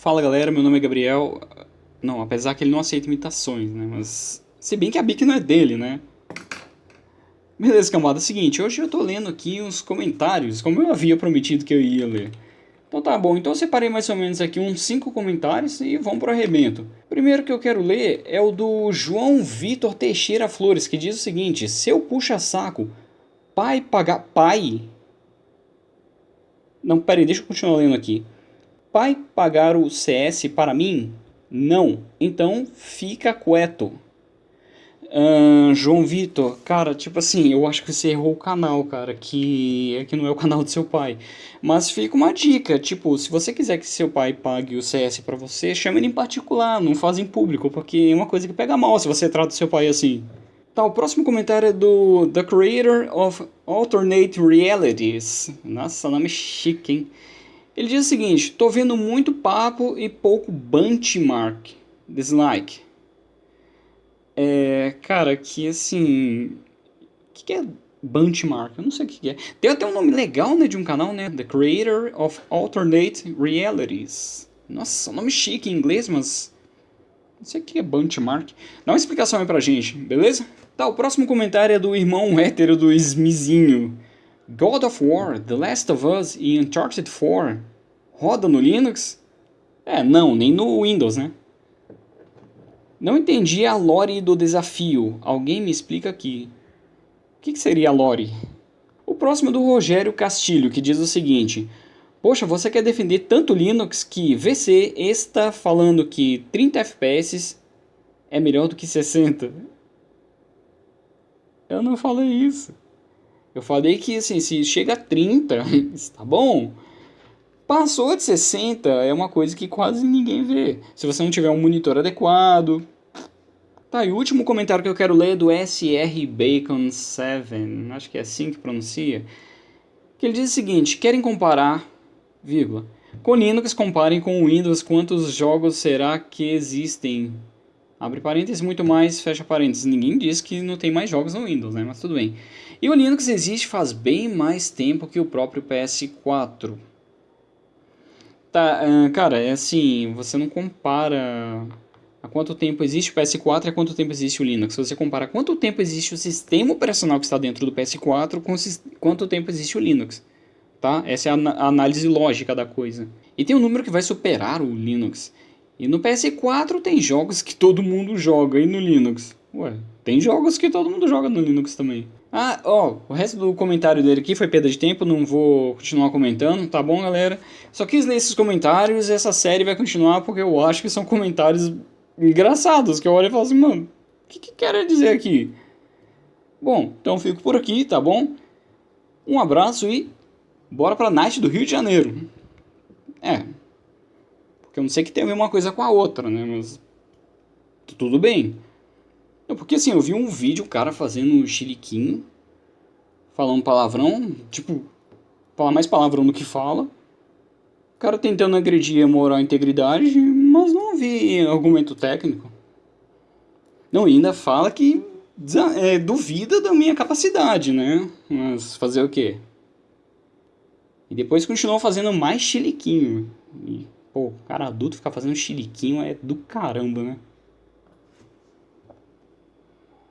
Fala galera, meu nome é Gabriel. Não, apesar que ele não aceita imitações, né? Mas. Se bem que a Bic não é dele, né? Beleza, cambada. É seguinte, hoje eu tô lendo aqui uns comentários, como eu havia prometido que eu ia ler. Então tá bom, então eu separei mais ou menos aqui uns 5 comentários e vamos pro arrebento. Primeiro que eu quero ler é o do João Vitor Teixeira Flores, que diz o seguinte: Seu puxa-saco, pai pagar. Pai? Não, peraí, deixa eu continuar lendo aqui. Pai pagar o CS para mim? Não. Então fica quieto. João Vitor, cara, tipo assim, eu acho que você errou o canal, cara, que é que não é o canal do seu pai. Mas fica uma dica, tipo, se você quiser que seu pai pague o CS para você, chama ele em particular, não faz em público, porque é uma coisa que pega mal se você trata seu pai assim. Tá, o próximo comentário é do The Creator of Alternate Realities. Nossa, nome chique, hein? Ele diz o seguinte, tô vendo muito papo e pouco benchmark. Dislike. É, cara, que assim... O que, que é benchmark? Eu não sei o que, que é. Tem até um nome legal, né, de um canal, né? The Creator of Alternate Realities. Nossa, nome chique em inglês, mas... Não sei o que é benchmark. Dá uma explicação aí pra gente, beleza? Tá, o próximo comentário é do irmão hétero do Smizinho. God of War, The Last of Us e Uncharted 4 roda no Linux? É, não, nem no Windows, né? Não entendi a lore do desafio. Alguém me explica aqui. O que, que seria a lore? O próximo é do Rogério Castilho, que diz o seguinte. Poxa, você quer defender tanto Linux que VC está falando que 30 FPS é melhor do que 60. Eu não falei isso. Eu falei que assim, se chega a 30, está bom. Passou de 60 é uma coisa que quase ninguém vê. Se você não tiver um monitor adequado. Tá, e o último comentário que eu quero ler é do SR Bacon 7, acho que é assim que pronuncia. Que ele diz o seguinte: querem comparar, vírgula, com Linux, comparem com Windows quantos jogos será que existem. Abre parênteses, muito mais, fecha parênteses. Ninguém diz que não tem mais jogos no Windows, né? Mas tudo bem. E o Linux existe faz bem mais tempo que o próprio PS4. Tá, cara, é assim, você não compara há quanto tempo existe o PS4 e há quanto tempo existe o Linux. Você compara quanto tempo existe o sistema operacional que está dentro do PS4 com quanto tempo existe o Linux. Tá? Essa é a análise lógica da coisa. E tem um número que vai superar o Linux. E no PS4 tem jogos que todo mundo joga, e no Linux? Ué, tem jogos que todo mundo joga no Linux também. Ah, ó, o resto do comentário dele aqui foi perda de tempo, não vou continuar comentando, tá bom, galera? Só quis ler esses comentários e essa série vai continuar porque eu acho que são comentários engraçados, que eu olho e falo assim, mano, o que, que quer dizer aqui? Bom, então fico por aqui, tá bom? Um abraço e bora pra Night do Rio de Janeiro. É, porque eu não sei que tem a ver uma coisa com a outra, né, mas tudo bem. Porque assim, eu vi um vídeo, o cara fazendo um chiliquinho, falando palavrão, tipo, fala mais palavrão do que fala. O cara tentando agredir a moral e a integridade, mas não vi argumento técnico. Não, ainda fala que é, duvida da minha capacidade, né? Mas fazer o quê? E depois continuou fazendo mais chiliquinho. E, pô, cara adulto ficar fazendo chiliquinho é do caramba, né?